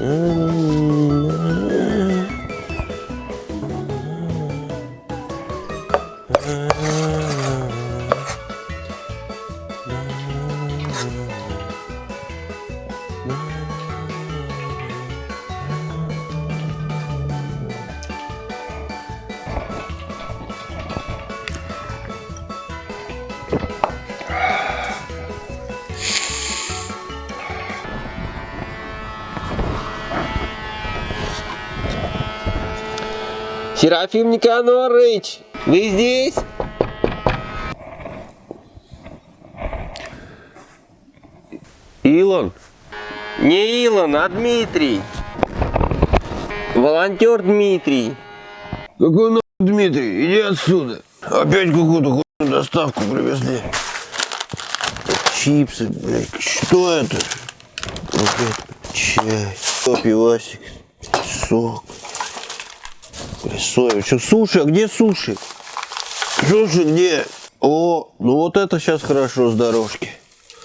Mm -hmm. Серафим Никанорович, вы здесь? Илон? Не Илон, а Дмитрий. Волонтер Дмитрий. Какой нахуй Дмитрий? Иди отсюда. Опять какую-то хуйню доставку привезли. Чипсы, блядь. Что это? Опять чай. Пивасик. Сок. Соя. Что, суши? А где суши? Суши где? О, ну вот это сейчас хорошо с дорожки.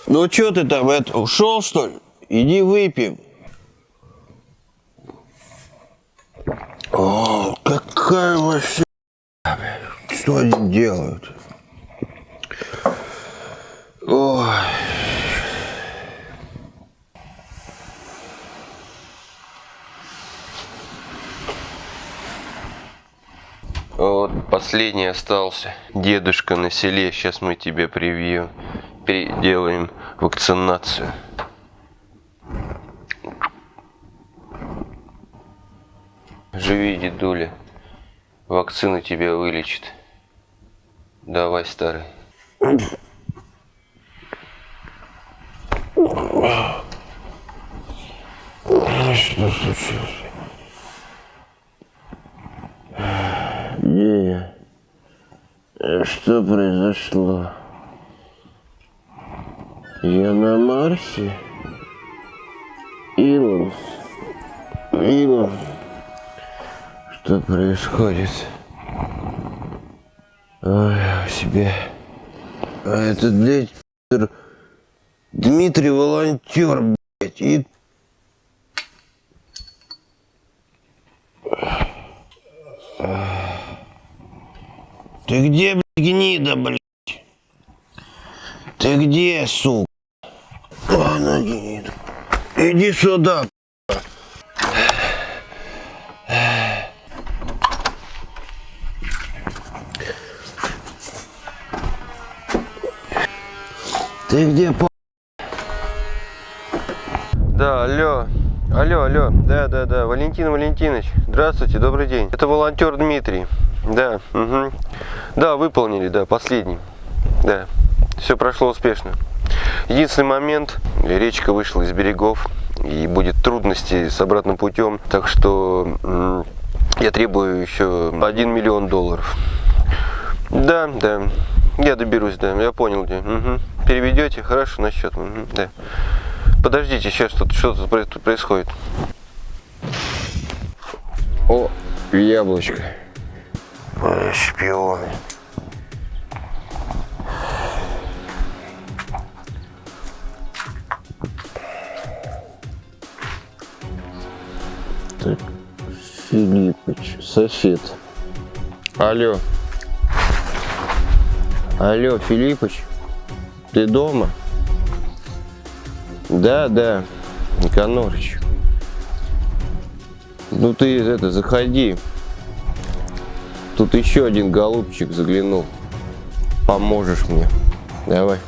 Ну что ты там, это, ушел что ли? Иди выпьем. О, какая вообще... Что они делают? Ой. Вот последний остался. Дедушка на селе. Сейчас мы тебе привьем. Переделаем вакцинацию. Живи, дедуля. Вакцина тебя вылечит. Давай, старый. Что случилось? Где Что произошло? Я на Марсе? Илон? Илон? Что происходит? Ой, я себе. А этот, блядь, Дмитрий волонтер, блядь, и Ты где, блядь, гнида, блядь? Ты где, сука? Она гнида. Иди сюда. Ты где, по... Да, алло. Алло, алло. Да, да, да. Валентин Валентинович. Здравствуйте, добрый день. Это волонтер Дмитрий. Да, угу. Да, выполнили, да, последний. Да. Все прошло успешно. Единственный момент, речка вышла из берегов, и будет трудности с обратным путем, так что я требую еще 1 миллион долларов. Да, да, я доберусь, да, я понял где. Мгм. Переведете, хорошо, на счет. Мгм, да. Подождите, сейчас что-то что тут происходит. О, яблочко. Ой, шпионы? Так, Филиппыч, сосед. Алло. Алло, Филиппыч, ты дома? Да, да, Никанорыч. Ну ты это, заходи. Тут еще один голубчик заглянул. Поможешь мне. Давай.